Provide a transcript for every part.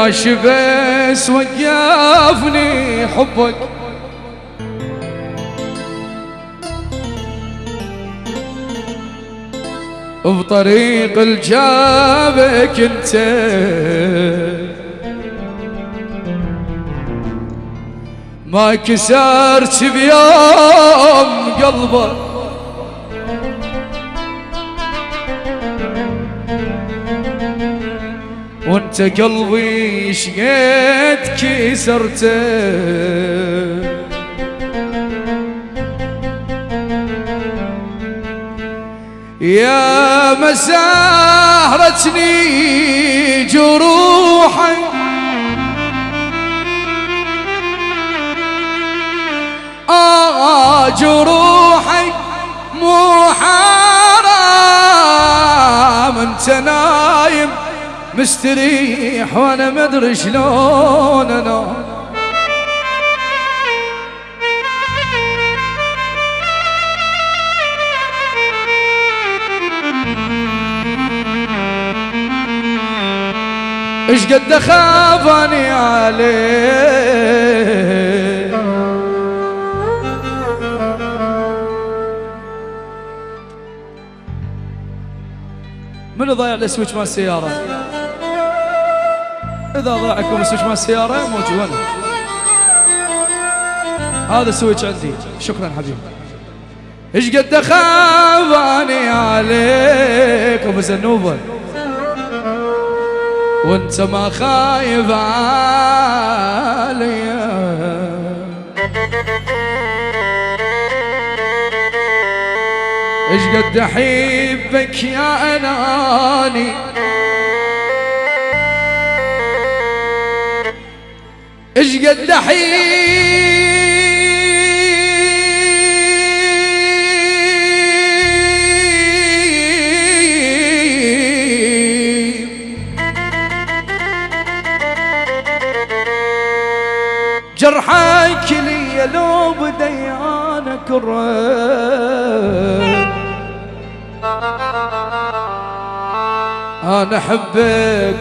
ماشي بس وقفني حبك. بطريق الجابك انت ما كسرت بيوم قلبك. وانت قلبي شقيت كسرته. يا مسهرتني جروحي آه جروحي مو حرام انت نايم. مستريح وأنا مدري شلون انام إيش قد خافني عليه من ضايع ال switch مال السيارة؟ إذا ضاعكم ال switch مال السيارة موجود هذا ال switch عندي. شكرا حبيبي. إيش قد خافني عليك أبو زنوبة. وأنت ما خايف عليا إيش قد أحبك يا أناني. إيش قد جرحك لي لو بديانا كره أنا أحبك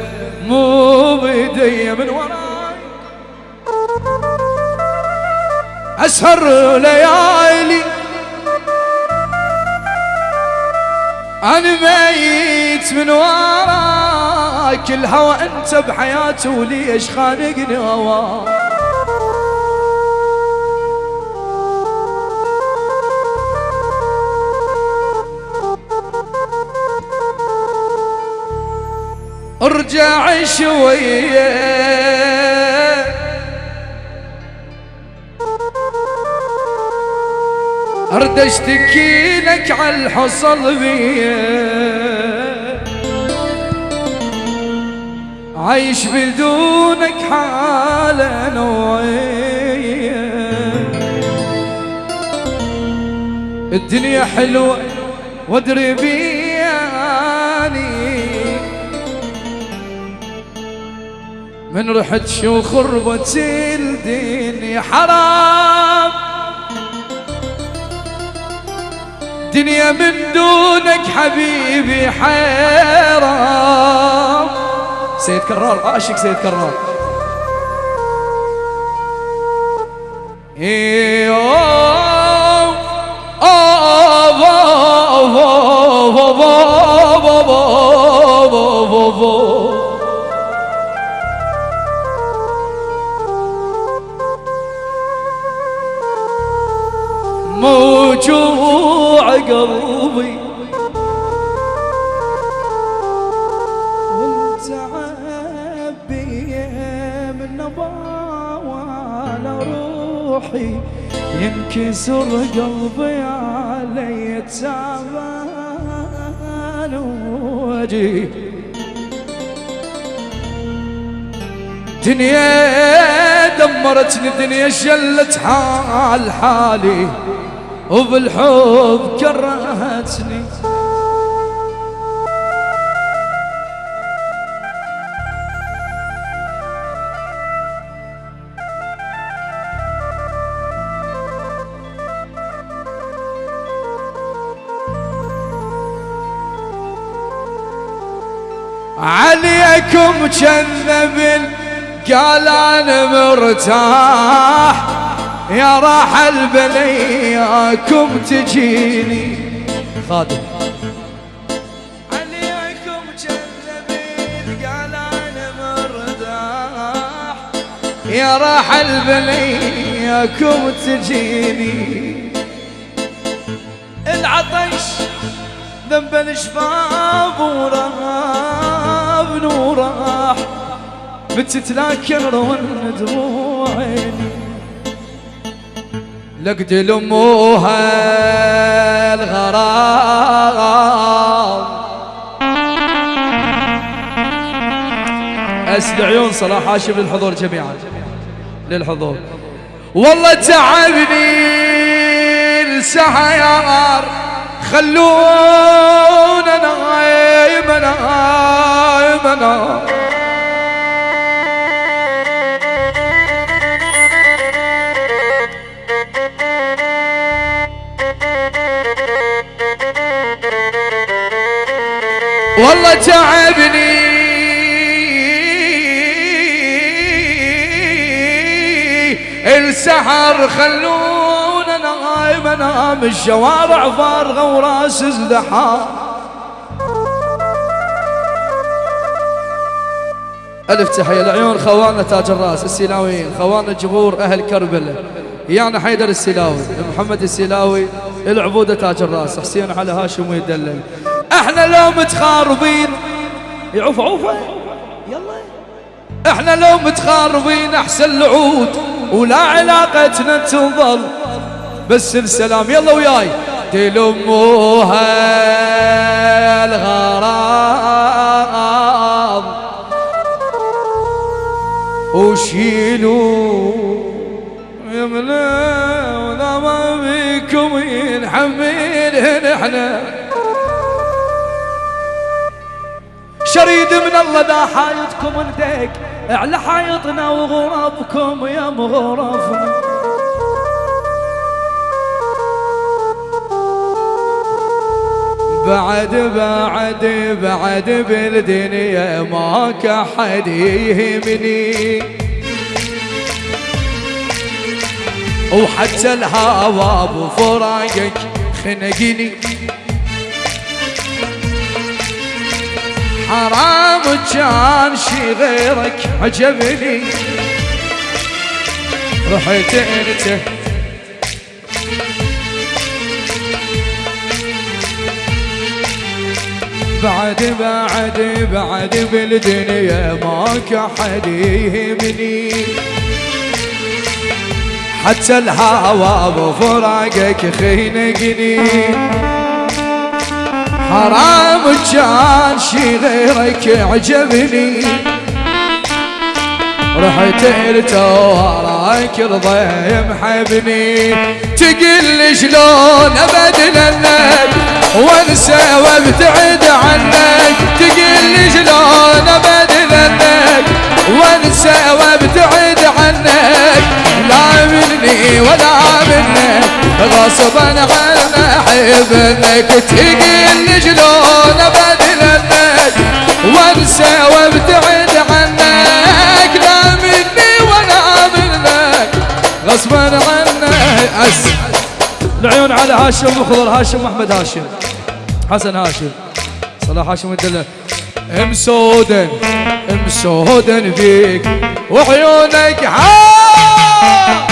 مو بيدي من وراي أسهر ليالي. أنا ميت من وراك الهوى أنت بحياتي وليش خانقني هواك ارجع شوية. ارد اشتكي لك على الحصل بيا. عايش بدونك حالة نوعية. الدنيا حلوة وادري بياني. من رحت شو خربت الدنيا حرام. دنيا من دونك حبيبي حيرام سيد كرار عاشق سيد كرار. إيه أوه، أوه، أوه، أوه، أوه، أوه، أوه، أوه. موجوع قلبي وانت عبي من روحي ينكسر قلبي علي تعبان وجهي دنيا دمرتني دنيا شلت حال حالي وبالحب كرهتني. عليكم كذب قال أنا مرتاح. يا راح البلياكم تجيني. خادم. عليكم كذبين قال أنا مرتاح. يا راح البلياكم تجيني. العطش ذنب الشباب وراب وراح بتتلاكن رون دموع عيني لقد لموها الغرام. أسد عيون صلاح هاشم للحضور جميعا. للحضور. والله تعبني السحيار. خلونا نايم نايم نايم والله تعبني السحر خلونا نايم انام الشوارع فارغة وراس ازدحام ألف تحية العيون خواننا تاج الراس السيلاويين خواننا جمهور أهل كربلاء يانا حيدر السيلاوي محمد السيلاوي العبودة تاج الراس حسين على هاشم ويدلل. إحنا لو متخاربين. يعوف عوفة يلا. إحنا لو متخاربين احسن العود ولا علاقتنا تنظل بس السلام يلا وياي. تلموها الغرام. وشيلوا يمنا ولا ما بيكم ينحملهن إحنا. شريد من الله ذا حايطكم نديك على حايطنا وغرابكم يا مغرفنا بعد بعد بعد بالدنيا ماك احد يهمني وحتى الهوى بفراقك خنقني. حرام كان شي غيرك عجبني. رحت أنت. بعد بعد بعد بالدنيا ماك احد يهمني. حتى الهوى بفراقك خينقني. حرام كان شي غيرك عجبني. رحت وراك رضي محبني. تقل شلون ابدلنك وأنسى وأبتعد عنك غصبا عن احبك تقل شلون ابدلنك وانسى وابتعد عنك لا مني ولا منك. غصبا عنك أس. العيون على هاشم وخضر هاشم واحمد هاشم. حسن هاشم. صلاح هاشم الدلة مسودا مسودا فيك وعيونك ها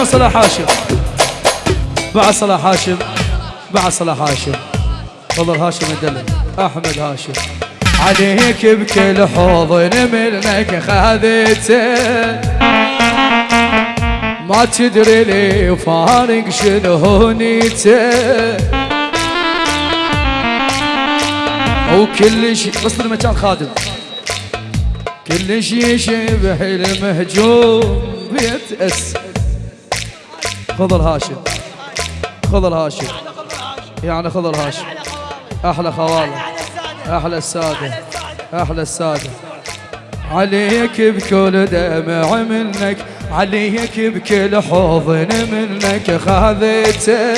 بس العيون صلاح هاشم. بعد صلاح هاشم. بعد صلاح هاشم. فضل هاشم الدلل أحمد هاشم. عليك بكل حضن منك خذيته ما تدري لي فارق شنو نيته وكل شيء وصل المكان خادم. كل شيء يشبه المهجوم بيتأس خذ الهاشم خذ الهاشم يعني خذ الهاشم أحلى خواله. أحلى السادة. أحلى السادة. عليك بكل دمع منك عليك بكل حضن منك خذيته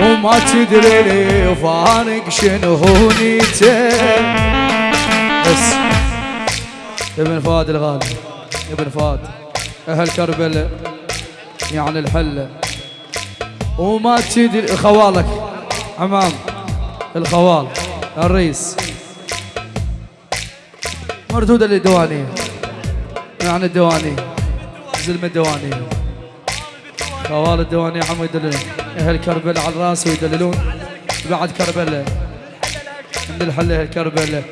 وما تدري لي فارق شنو نيته بس. ابن فؤاد الغالي. ابن فؤاد. أهل كربلاء يعني الحله وما تدري خوالك عمام الخوال الرئيس. مردودة للديوانية يعني الديوانية زلمة الديوانية خوال الديوانية عم يدللون أهل كربلاء على الرأس ويدللون. بعد كربلاء من الحلة أهل كربلاء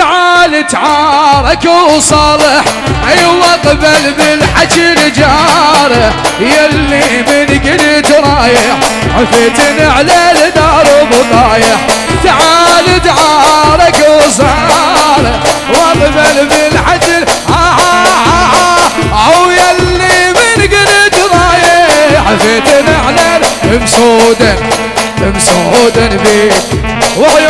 تعال تعارك وصالح أيوه قبل بالحكي رجاله يلي من قلت رايح عفتن على الدار بطايح تعال تعارك وصالح واقبل بالحكي أو يلي من قلت رايح عفتن على مسودا مسودا بيك. وعيونك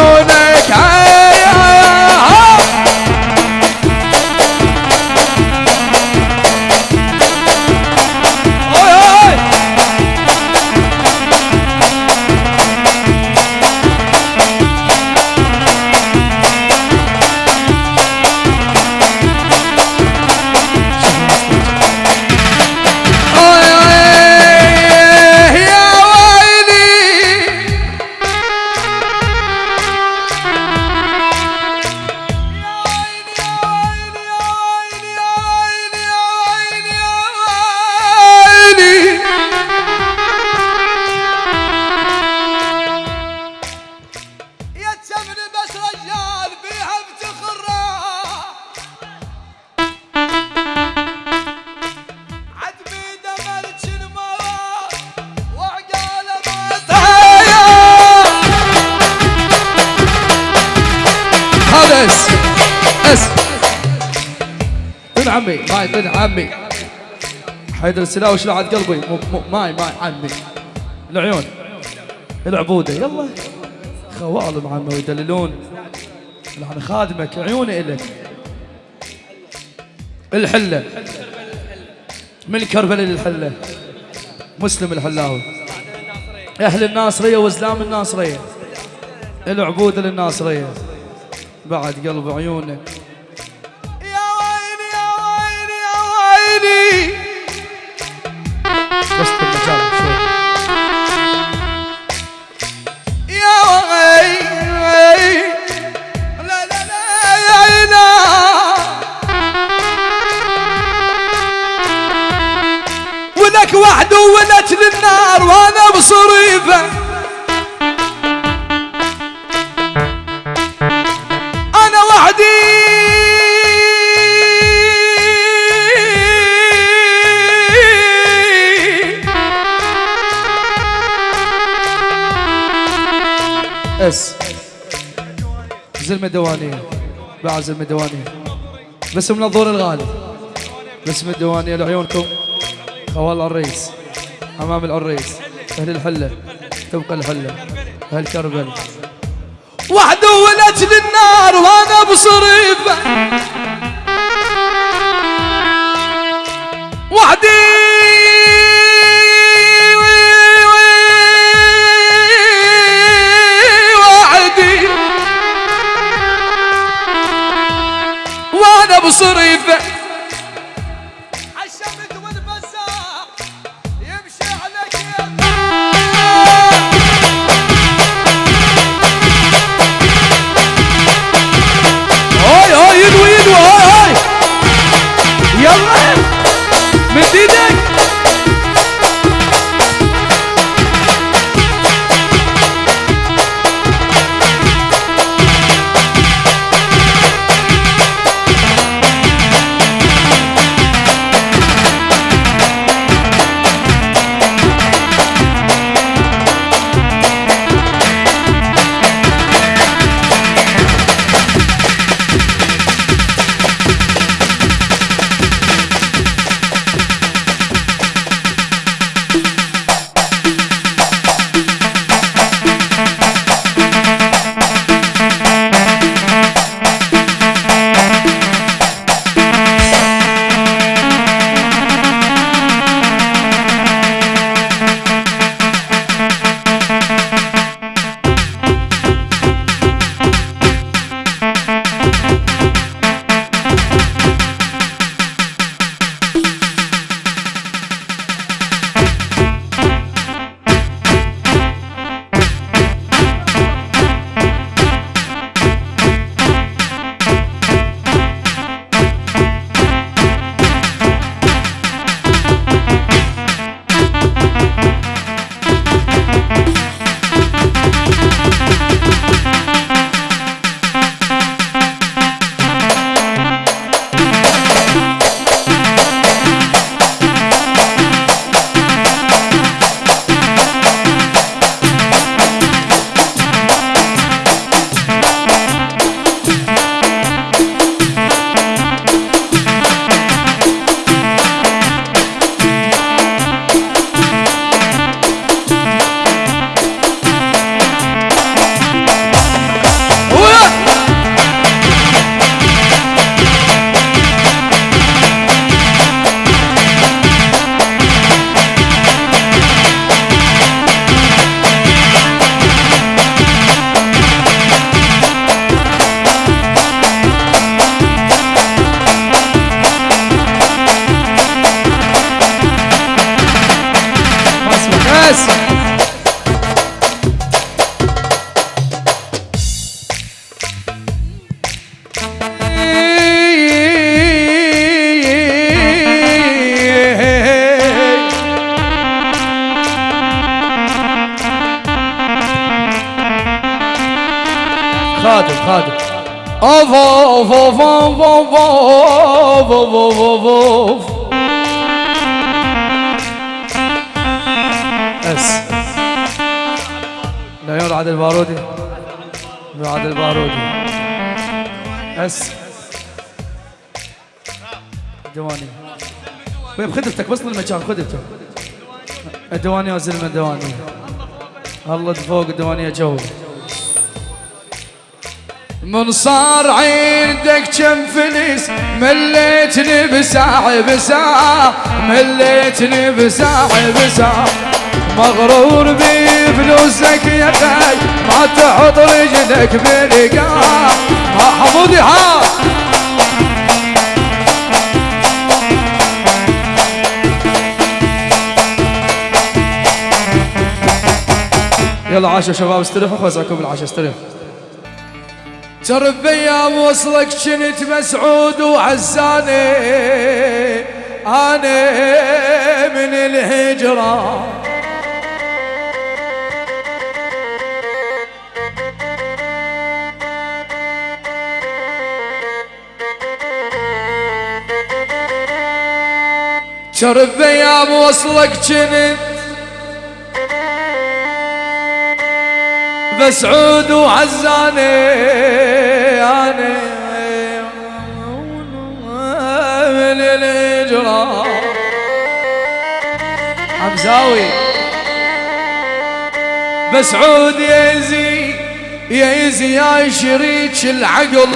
عمي. حيدر السلاوي شلعت قلبي؟ ماي ماي عمي. العيون. العبودة. يلا. خوالم عمي ويدللون. يعني خادمك. عيوني إلك. الحلة. من كربلاء للحله مسلم الحلاوي. أهل الناصرية وزلام الناصرية. العبودة للناصرية. بعد قلب عيونك. بصريفه أنا وحدي. أس. زلمة دوانية. بعد زلمة دوانية. باسم الظهور الغالي. باسم الديوانيه لعيونكم. خوال الرئيس. أمام العريس أهل الحلة تبقى الحلة أهل كربل. وحده ولت للنار وأنا بصريفة. وحدي Essa! Roda, roda. Oh, vou, vou, vou, vou, vou, vou, vou, vou, vou. عادل البارودي. عادل البارودي. اس. دواني وين خدمتك بس المكان خدمتك الديواني يا زلمه الديواني الله فوق الديوانيه جو. من صار عندك كم فلس مليتني بساعة بساعة مليتني بساعة بساعة. مغرور بفلوسك يا خي ما تحط رجلك بلقاء. ما حمودي ها. يلا عاشوا شباب استريحوا خوزعكم بالعشاء استريحوا ترى بأيام وصلك كنت مسعود وعزاني. أنا من الهجرة شرب بأيام وصلك كنت مسعود وعزاني أنا من الهجرة حمزاوي مسعود يزي يزي يا شريك العقل.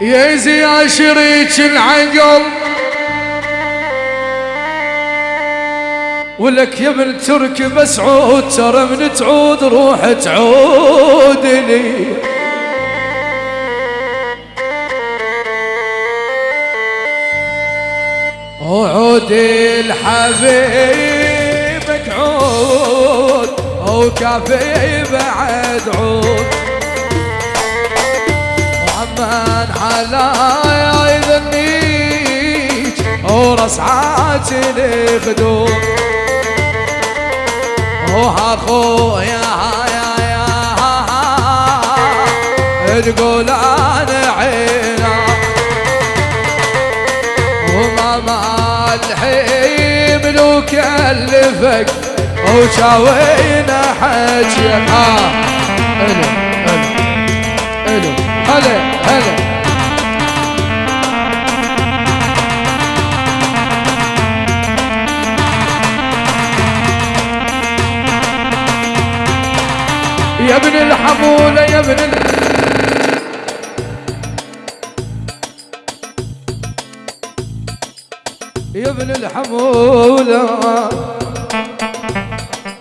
يا شريك العقل ولك يا ابن ترك بس عود ترى من تعود روح تعود لي وعود الحبيبك عود وكافي بعد عود. من على يذنيك ورس عاجل خدوم وهاخو يا يا يا تقول أنا عينا وماما الحين لو كلفك وشاوينا حجي ألو ألو ألو ألو يا ابن الحمولة يا ابن يا ابن الحمولة.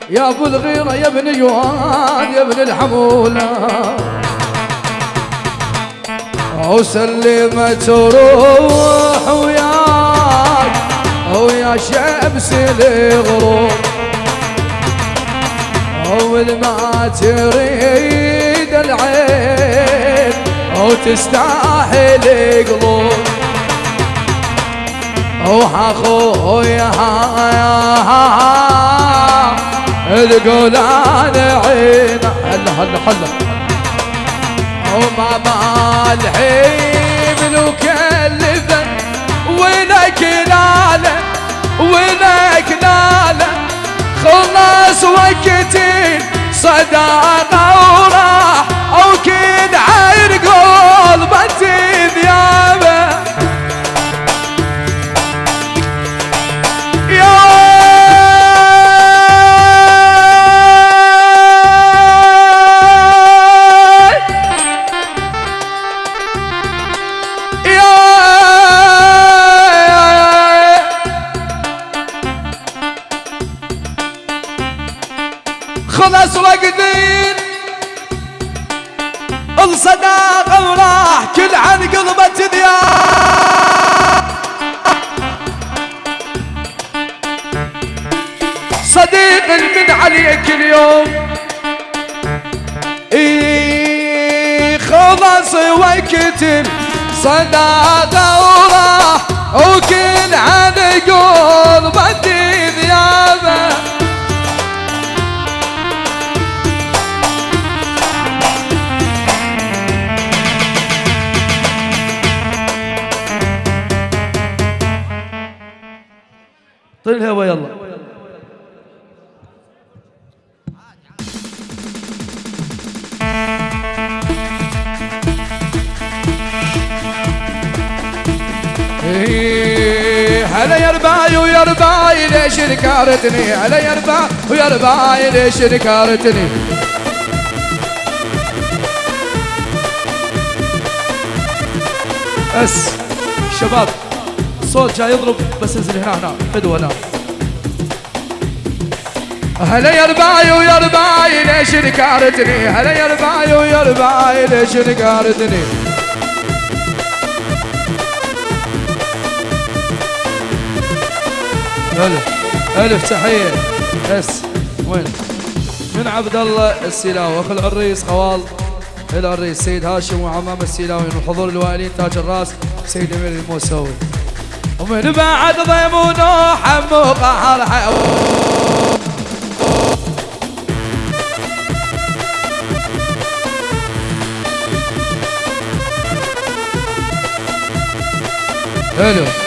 يا ابو الغيرة يا ابن جوان يا ابن الحمولة. وسلمت روح وياك ويا شمس الغروب اول ما تريد العين أو تستاهل قلوب. أوح اخويا تقول أنا عين. هلا هلا هلا وما مالحين لو كلفن وقتي صداقة وراح أو كد وقت صداقة وراح وكل عن قلبة ذيابه طير الهوا رباي ليش نكارتني هلا يا رباي ويا رباي ليش نكارتني بس شباب الصوت جاي يضرب بس انزل هنا هنا فدوه هنا. هلا يا رباي ويا رباي ليش نكارتني هلا يا رباي ويا رباي ليش نكارتني ألف. ألف تحية. بس. وين؟ من عبد الله السيلاوي. أخو العريس خوال العريس سيد هاشم وعمام السيلاوي من حضور الوالين تاج الراس سيد أمير الموسوي. ومن بعد ضيم ونوح مو قهر حيوان. حلو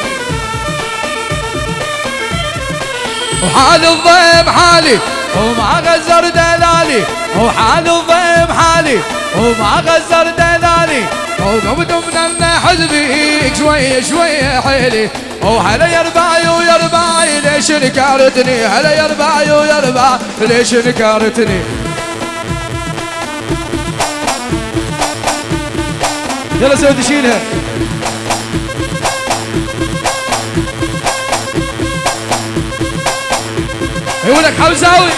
وحال الضيم حالي وما غزر دلالي وحال الضيم حالي وما غزر دلالي وقمت من حزبي شوي شوي حيلي وهلا يا رباي ويا رباي ليش نكارتني هلا يا رباي ويا رباي ليش نكارتني يلا سوي شيلها يقولك حوزاوي.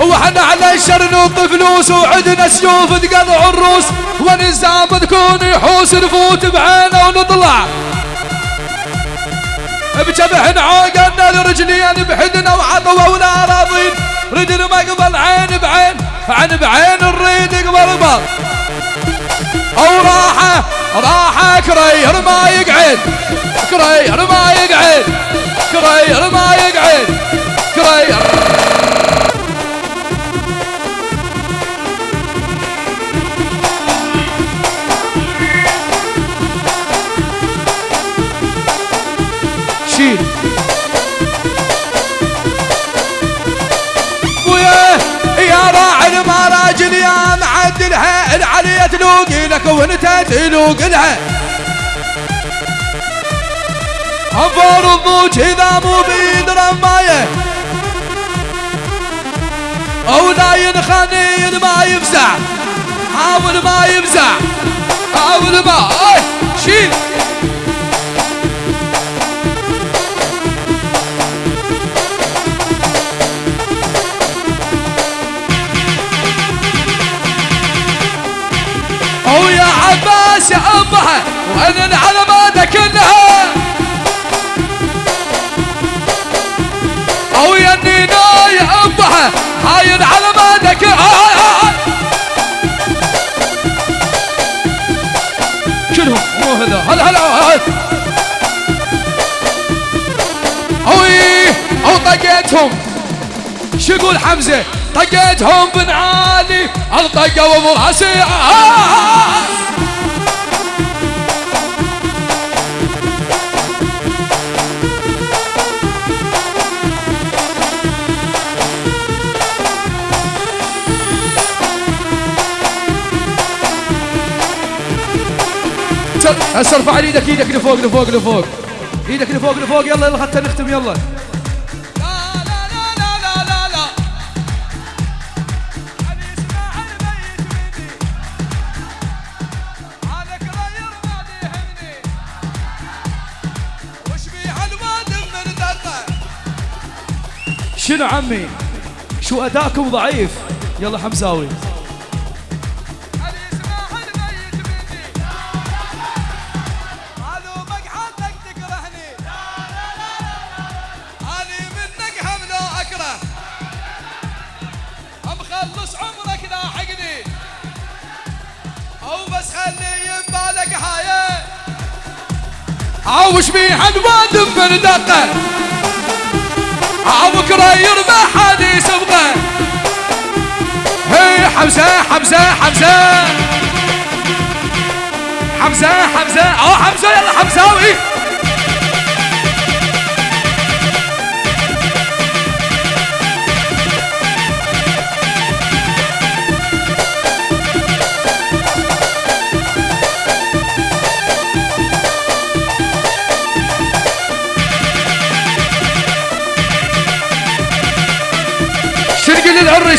وإحنا على الشر نط فلوس وعندنا سيوف تقطع الروس ونزام تكون يحوس نفوت بعينه ونطلع. بجبح عوقنا الرجلين بحدنا وعطوا ولا راضين. ريد المقبل عين بعين عين بعين نريد قبل قبل أو راحة راحة كرير ما يقعد كرير ما يقعد كرير ما يقعد كرير راعي المراجل يا معدلها العلية تلوق لك وانت تلوق لها انفر الضوج إذا مو بيد رماية. أو لا ينخني ما يفزع حاول ما يفزع حاول ما شيل. عباس يا امها وأنا العلامات كلها أو يا النينا يا امها هاي العلامات كلها كلهم مو هذا. هلا هلا أوي أو طقيتهم. شو يقول حمزة؟ طقيتهم بن عالي الطقه وابو راسي. هسه ارفع إيدك إيدك لفوق لفوق لفوق. إيدك لفوق لفوق. يلا يلا حتى نختم يلا. شنو عمي؟ شو أداكم ضعيف؟ يلا حمزاوي. بيها الواد من دقة. بكره يربح حديث يسبقه هي حمزة حمزة حمزة. حمزة حمزة. أو حمزة يلا حمزاوي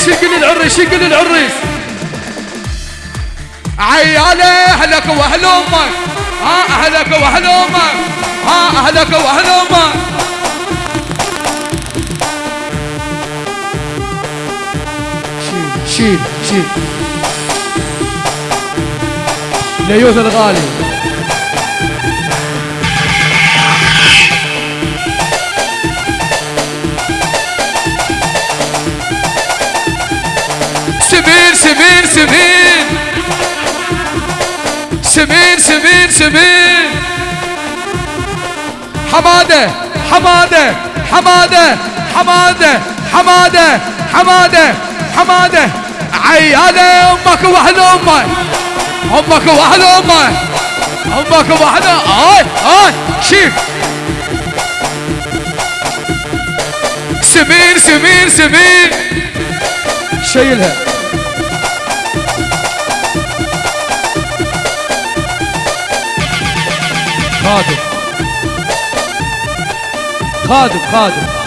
شنقل العريس شنقل العريس. عيالي أهلك وأهل أمك. ها أهلك وأهل أمك. ها أهلك وأهل أمك. شيل شيل شيل. ليوث الغالي. سمين سمين سمين سمين سمين حمادة حمادة حمادة حمادة حمادة حمادة حمادة. عيالة أمك واحد أمك. أمك واحد أمك. أمك واحد آي آي شيف سمين سمين سمين شيلها خادم. خادم خادم.